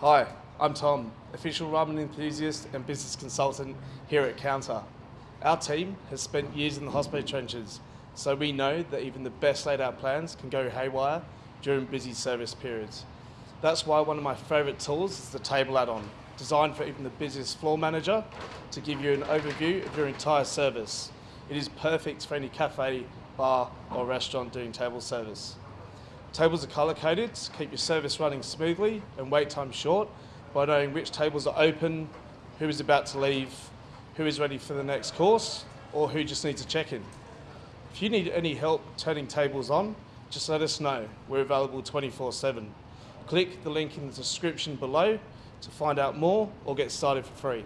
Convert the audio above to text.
Hi, I'm Tom, official ramen enthusiast and business consultant here at Kounta. Our team has spent years in the hospital trenches, so we know that even the best laid out plans can go haywire during busy service periods. That's why one of my favourite tools is the table add-on, designed for even the busiest floor manager to give you an overview of your entire service. It is perfect for any cafe, bar or restaurant doing table service. Tables are colour coded to keep your service running smoothly and wait time short by knowing which tables are open, who is about to leave, who is ready for the next course, or who just needs a check-in. If you need any help turning tables on, just let us know. We're available 24-7. Click the link in the description below to find out more or get started for free.